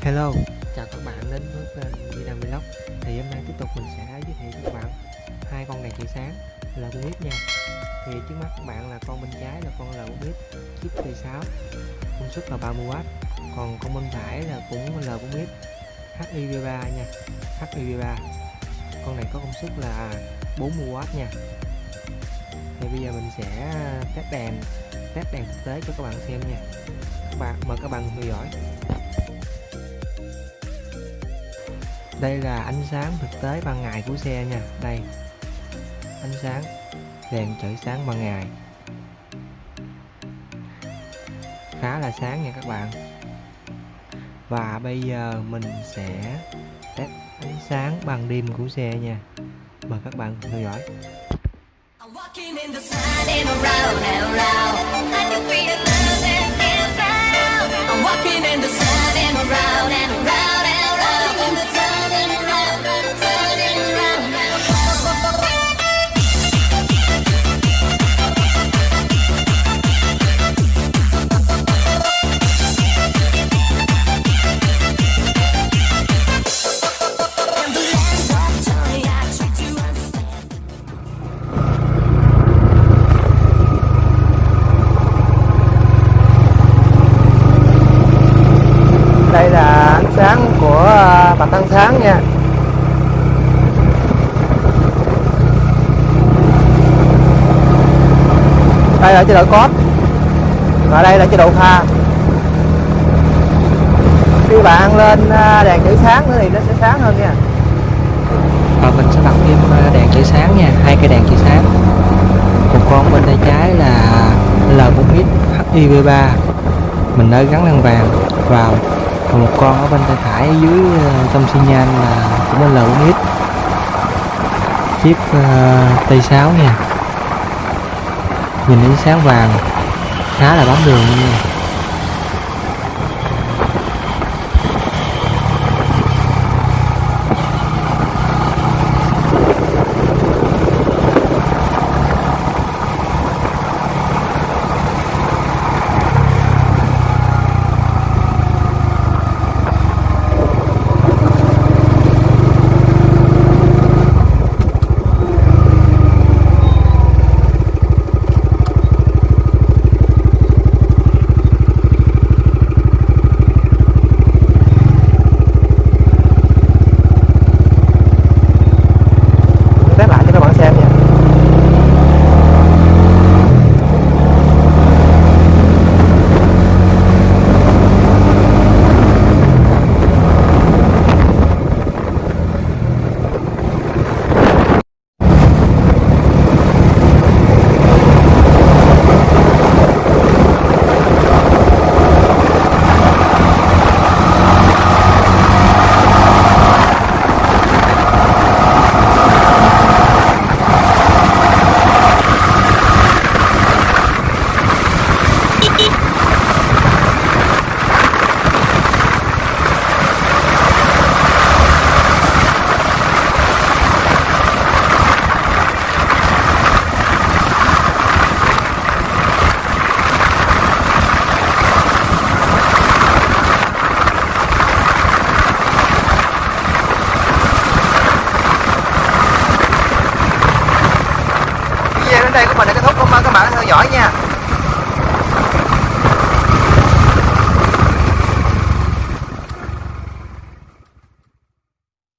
Hello, chào các bạn đến với kênh Di Đăng Vlog. Thì hôm nay tiếp tục mình sẽ giới thiệu các bạn hai con đèn chiếu sáng là con nha. Thì trước mắt các bạn là con bên trái là con là con chip T6 công suất là 30W Còn con bên phải là cũng là con HIV3 nha HIV3 Con này có công suất là 40W nha. Thì bây giờ mình sẽ test đèn test đèn thực tế cho các bạn xem nha. Các bạn mời các bạn theo dõi. Đây là ánh sáng thực tế ban ngày của xe nha. Đây. Ánh sáng đèn chở sáng ban ngày. Khá là sáng nha các bạn. Và bây giờ mình sẽ test ánh sáng ban đêm của xe nha. Mời các bạn theo dõi. I'm walking in the sun and around and around tăng sáng nha. Đây là chế độ cốt và đây là chế độ pha khi bạn lên à, đèn chữ sáng nữa thì nó sẽ sáng hơn nha. Và mình sẽ bật thêm à, đèn chữ sáng nha, hai cái đèn chữ sáng. Một con bên tay trái là L4X HIV3 mình đã gắn lăng vàng vào còn một con ở bên tay phải dưới ờ, tâm xi nhan là cũng là lợn ít chiếc ờ, uh, T6 nha. Nhìn ánh sáng vàng khá là bám đường nha. đây của mình là kết thúc. Cảm ơn các bạn đã theo dõi nha.